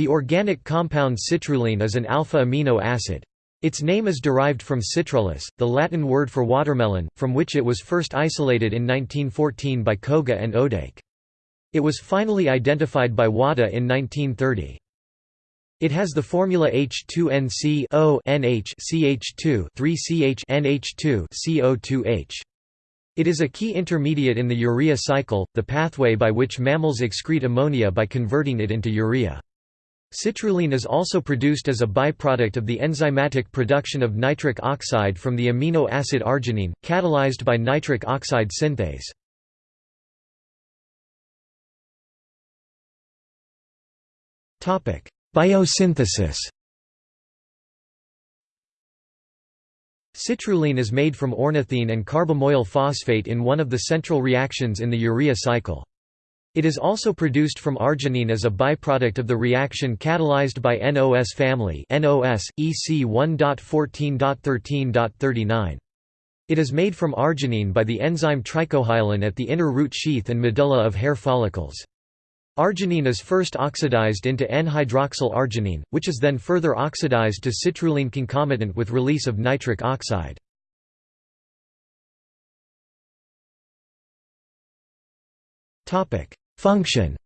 The organic compound citrulline is an alpha amino acid. Its name is derived from citrullus, the Latin word for watermelon, from which it was first isolated in 1914 by Koga and Odake. It was finally identified by Wada in 1930. It has the formula H2NC O NH CH2 3CH NH2 CO2H. It is a key intermediate in the urea cycle, the pathway by which mammals excrete ammonia by converting it into urea. Citrulline is also produced as a byproduct of the enzymatic production of nitric oxide from the amino acid arginine, catalyzed by nitric oxide synthase. Biosynthesis Citrulline is made from ornithine and carbamoyl phosphate in one of the central reactions in the urea cycle. It is also produced from arginine as a byproduct of the reaction catalyzed by NOS family NOS, EC 1.14.13.39. It is made from arginine by the enzyme trichohyalin at the inner root sheath and medulla of hair follicles. Arginine is first oxidized into N-hydroxyl arginine, which is then further oxidized to citrulline concomitant with release of nitric oxide. Function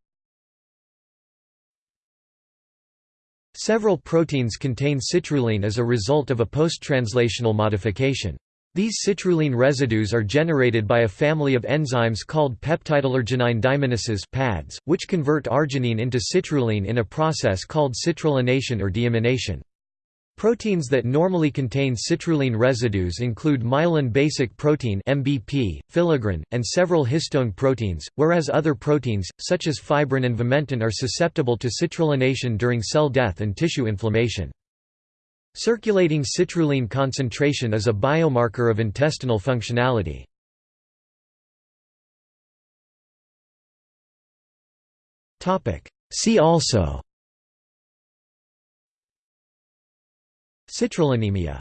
Several proteins contain citrulline as a result of a post-translational modification. These citrulline residues are generated by a family of enzymes called peptidylarginine deiminases (PADs), which convert arginine into citrulline in a process called citrullination or deimination. Proteins that normally contain citrulline residues include myelin basic protein (MBP), filaggrin, and several histone proteins, whereas other proteins, such as fibrin and vimentin are susceptible to citrullination during cell death and tissue inflammation. Circulating citrulline concentration is a biomarker of intestinal functionality. See also Citrullinemia